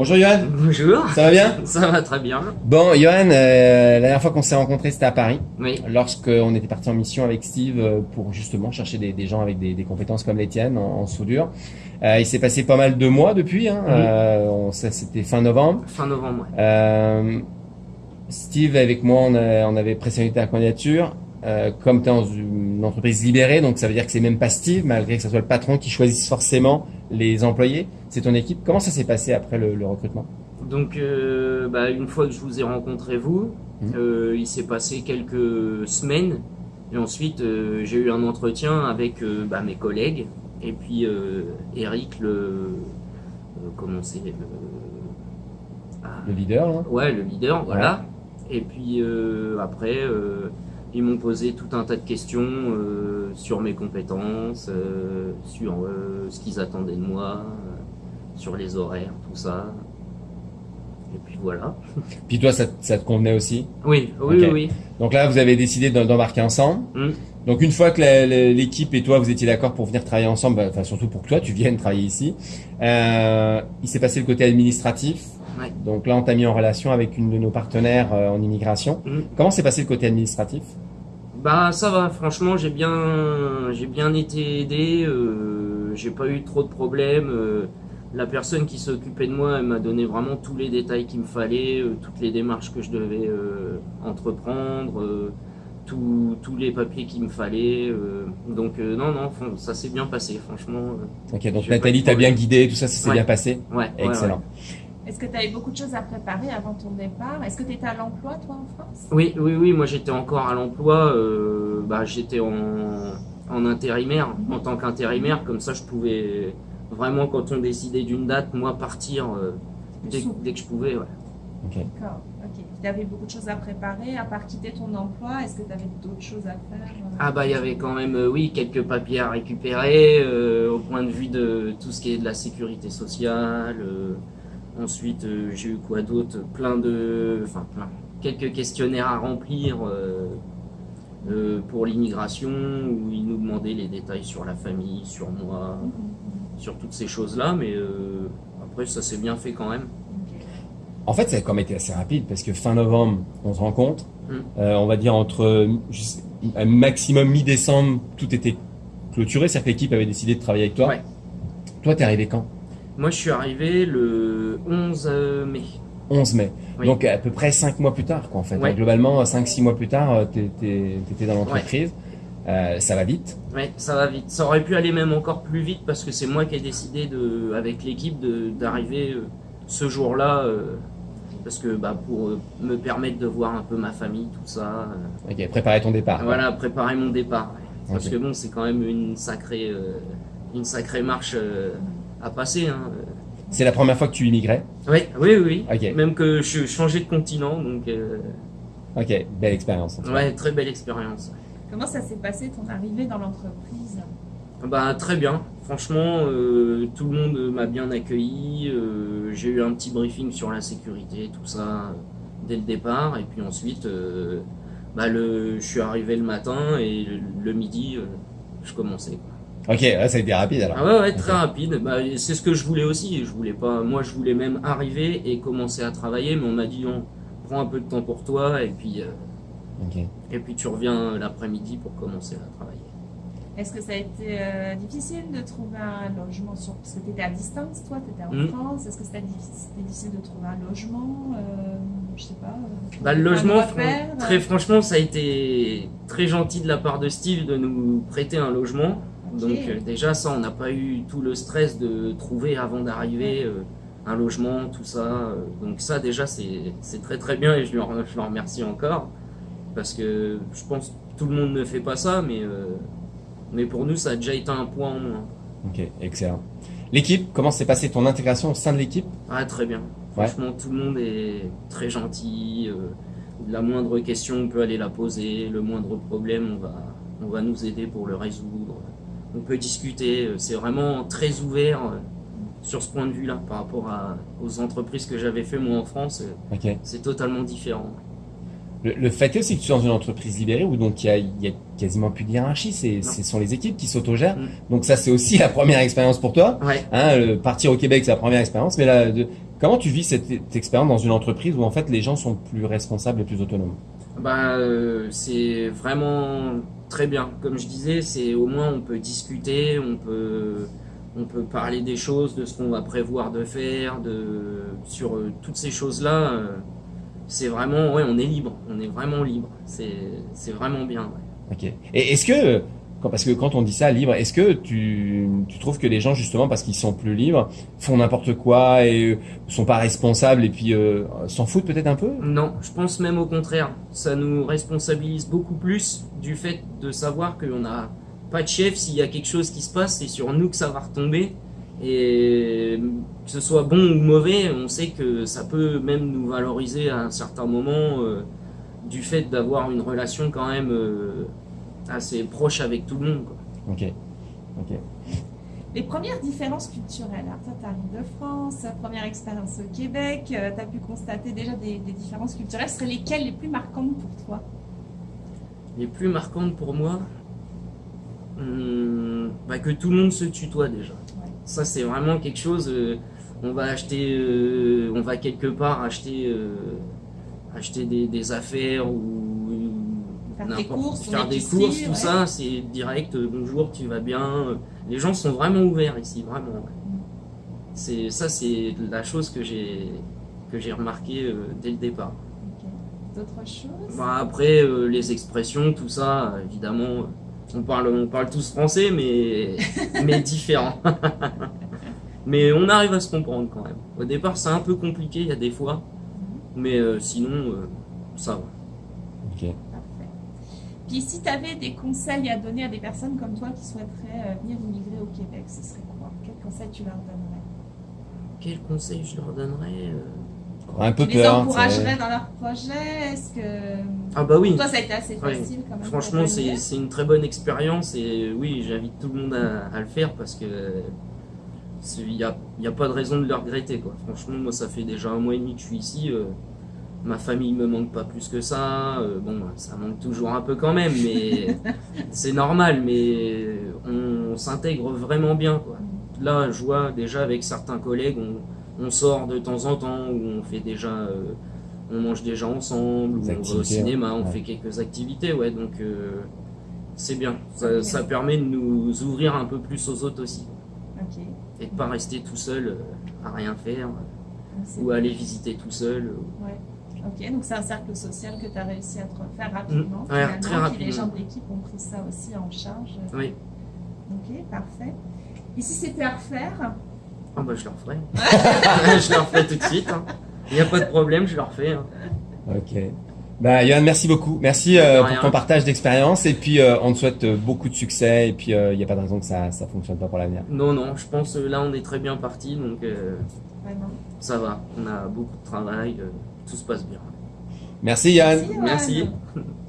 Bonjour Johan. Bonjour. Ça va bien? Ça va très bien. Bon, Johan, euh, la dernière fois qu'on s'est rencontrés, c'était à Paris. Oui. Lorsqu'on était parti en mission avec Steve euh, pour justement chercher des, des gens avec des, des compétences comme les tiennes en, en soudure. Euh, il s'est passé pas mal de mois depuis. Hein. Oui. Euh, on- ça, c'était fin novembre. Fin novembre. ouais. Steve, avec moi, on, a- on avait présenté ta candidature. Euh, comme tu es dans une entreprise libérée, donc ça veut dire que c'est même pas Steve, malgré que ce soit le patron qui choisisse forcément les employés. C'est ton équipe. Comment ça s'est passé après le, le recrutement? Donc, euh, bah, une fois que je vous ai rencontré vous, Mhm. euh, il s'est passé quelques semaines. Et ensuite, euh, j'ai eu un entretien avec bah, mes collègues. Et puis, Eric, le. comment c'est le, ah, Le leader, Ouais, le leader, voilà. Et puis après, ils m'ont posé tout un tas de questions sur mes compétences, sur ce qu'ils attendaient de moi, sur les horaires, tout ça. Et puis voilà. Puis toi, ça, ça te convenait aussi Oui, oui, oui. Donc là, vous avez décidé d'embarquer ensemble. Mm. Donc une fois que l'équipe et toi, vous étiez d'accord pour venir travailler ensemble, bah, enfin surtout pour que toi, tu viennes travailler ici, euh, il s'est passé le côté administratif. Ouais. Donc là, on t'a mis en relation avec une de nos partenaires euh, en immigration. Mm. Comment s'est passé le côté administratif? Bah ça va, franchement j'ai bien j'ai bien été aidé, euh, j'ai pas eu trop de problèmes. La personne qui s'occupait de moi, elle m'a donné vraiment tous les détails qu'il me fallait, euh, toutes les démarches que je devais euh, entreprendre, euh, tous tous les papiers qu'il me fallait. euh, donc euh, non non, ça s'est bien passé franchement. euh, Ok, donc Nathalie t'a bien guidé, tout ça, ça s'est Ouais. bien passé. ouais, ouais, Excellent. Est-ce que tu avais beaucoup de choses à préparer avant ton départ? Est-ce que tu étais à l'emploi, toi, en France? Oui, oui, oui, moi j'étais encore à l'emploi, euh, bah, j'étais en, en intérimaire, en tant qu'intérimaire, comme ça je pouvais vraiment, quand on décidait d'une date, moi partir euh, dès, dès que je pouvais. ouais. Ok. D'accord, ok. Tu avais beaucoup de choses à préparer, à part quitter ton emploi, est-ce que tu avais d'autres choses à faire euh, Ah bah il y avait quand même, euh, oui, quelques papiers à récupérer, euh, au point de vue de tout ce qui est de la sécurité sociale. euh, ensuite, euh, j'ai eu quoi d'autre Plein de, enfin plein, quelques questionnaires à remplir. euh, euh, pour l'immigration où ils nous demandaient les détails sur la famille, sur moi, Mhm. Sur toutes ces choses-là, mais euh, après ça s'est bien fait quand même. En fait, ça a quand même été assez rapide parce que fin novembre, on se rencontre. Mm. Euh, on va dire entre euh, un maximum mi-décembre, tout était clôturé. C'est-à-dire que l'équipe avait décidé de travailler avec toi. Ouais. Toi, t'es arrivé quand? Moi je suis arrivé le 11 mai. 11 mai. Oui. Donc à peu près 5 mois plus tard, quoi, en fait. Ouais. Donc, globalement, 5-6 mois plus tard, euh, t'es- t'étais dans l'entreprise. Euh, ça va vite. Ouais, ça va vite. Ça aurait pu aller même encore plus vite parce que c'est moi qui ai décidé de, avec l'équipe d'arriver euh, ce jour-là. euh, parce que bah, pour me permettre de voir un peu ma famille, tout ça. euh, Ok, préparer ton départ. Voilà, préparer mon départ. ouais. Parce que bon, c'est quand même une sacrée, une sacrée marche à passer. Hein. C'est la première fois que tu immigrais. Oui, oui, oui. Même que je changeais de continent, donc Ok, belle expérience. en cas. ouais, très belle expérience. Comment ça s'est passé ton arrivée dans l'entreprise? Bah très bien. Franchement, euh, tout le monde m'a bien accueilli. euh, J'ai eu un petit briefing sur la sécurité, tout ça euh, dès le départ, et puis ensuite, euh, bah le, je suis arrivé le matin et le, le midi, euh, je commençais. Ok, ça a été rapide alors. Ah ouais, ouais, très rapide. Bah, c'est ce que je voulais aussi. Je voulais pas. Moi, je voulais même arriver et commencer à travailler, mais on m'a dit non, prends un peu de temps pour toi et puis euh, et puis tu reviens l'après-midi pour commencer à travailler. Est-ce que ça a été euh, difficile de trouver un logement sur... Parce que tu étais à distance, toi, tu étais en Mm. France. Est-ce que c'était difficile, de trouver un logement euh, Je sais pas. euh, Bah, le logement, fran- très franchement, ça a été très gentil de la part de Steve de nous prêter un logement. Donc euh, déjà ça, on n'a pas eu tout le stress de trouver avant d'arriver euh, un logement, tout ça. euh, Donc ça déjà c'est c'est très très bien et je lui, en- je le remercie encore parce que je pense que tout le monde ne fait pas ça, mais euh, mais pour nous ça a déjà été un point en moins. Ok, excellent. L'équipe, comment s'est passée ton intégration au sein de l'équipe? Ah très bien. Ouais. Franchement tout le monde est très gentil. euh, la moindre question on peut aller la poser, le moindre problème on va on va nous aider pour le résoudre. On peut discuter. euh, C'est vraiment très ouvert sur ce point de vue-là par rapport à, aux entreprises que j'avais fait moi en France. euh, Ok. C'est totalement différent. Le, le fait est aussi que tu es dans une entreprise libérée où donc il y a, il y a quasiment plus de hiérarchie, c'est, ce sont les équipes qui s'autogèrent. Mm. Donc ça c'est aussi la première expérience pour toi. Ouais. Hein, le- partir au Québec c'est la première expérience, mais là de- Comment tu vis cette, cette expérience dans une entreprise où en fait les gens sont plus responsables et plus autonomes? Bah, euh, c'est vraiment très bien. Comme je disais, c'est au moins on peut discuter, on peut, on peut parler des choses, de ce qu'on va prévoir de faire, de sur euh, toutes ces choses-là. euh, c'est vraiment, ouais, on est libre, on est vraiment libre. C'est, vraiment bien. ouais. Ok. Et est-ce que, parce que quand on dit ça, libre, est-ce que tu, tu trouves que les gens, justement, parce qu'ils sont plus libres, font n'importe quoi et euh, sont pas responsables et puis euh, s'en foutent peut-être un peu? Non, je pense même au contraire. Ça nous responsabilise beaucoup plus du fait de savoir qu'on n'a pas de chef. S'il y a quelque chose qui se passe, c'est sur nous que ça va retomber. Et que ce soit bon ou mauvais, on sait que ça peut même nous valoriser à un certain moment euh, du fait d'avoir une relation quand même euh, assez proche avec tout le monde. quoi. Ok. Ok. Les premières différences culturelles. Alors, toi, tu arrives de France, première expérience au Québec, tu as pu constater déjà des, des différences culturelles. Ce seraient lesquelles les plus marquantes pour toi? Les plus marquantes pour moi, hum, bah, que tout le monde se tutoie déjà. Ça, c'est vraiment quelque chose. euh, on va acheter, euh, on va quelque part acheter, euh, acheter des, des affaires ou Faire n'importe- courses, faire des courses, tout ouais. ça, c'est direct. bonjour, tu vas bien. Les gens sont vraiment ouverts ici, vraiment. C'est ça, c'est la chose que j'ai que j'ai remarqué dès le départ. Ok. D'autres choses? Bah, après, les expressions, tout ça, évidemment, on parle, on parle tous français, mais, mais différent. mais on arrive à se comprendre quand même. Au départ, c'est un peu compliqué, il y a des fois, mais euh, sinon, euh, ça va. Ok. Parfait. Puis si tu avais des conseils à donner à des personnes comme toi qui souhaiteraient euh, venir immigrer au Québec, ce serait quoi? Quels conseils tu leur donnerais? Quel conseil je leur donnerais euh Un peu Tu les peur. encouragerais dans leur projet Est-ce que Ah bah oui, toi ça a été assez Ouais. facile quand même franchement, c'est une très bonne expérience et oui, j'invite tout le monde à, à le faire parce que il n'y a, il y a pas de raison de le regretter. Quoi. Franchement, moi, ça fait déjà un mois et demi que je suis ici. euh, ma famille me manque pas plus que ça. euh, bon, ça manque toujours un peu quand même, mais c'est normal. Mais on, s'intègre vraiment bien. Quoi. Là, je vois déjà avec certains collègues, on, on sort de temps en temps, où on fait déjà, euh, on mange déjà ensemble, ou on va au cinéma, on ouais. fait quelques activités, ouais. Donc euh, c'est bien. Ça, permet de nous ouvrir un peu plus aux autres aussi, et de pas rester tout seul euh, à rien faire, c'est- ou à aller visiter tout seul. Ouais. Ok, donc c'est un cercle social que tu as réussi à te refaire rapidement. Mm. Ouais, finalement, très Puis les gens rapidement. de l'équipe ont pris ça aussi en charge. Oui. Ok, parfait. Et si c'était à refaire, Ah bah je le referai. je le referai tout de suite. hein. Il n'y a pas de problème, je le refais. hein. Ok. Bah, Johan, merci beaucoup. Merci euh, pour ton partage d'expérience. Et puis, euh, on te souhaite euh, beaucoup de succès. Et puis, il n'y a pas de raison que ça ça fonctionne pas pour l'avenir. Non, non, je pense euh, là on est très bien parti, donc euh, ça va. On a beaucoup de travail, euh, tout se passe bien. Merci, Yann. Merci. Merci.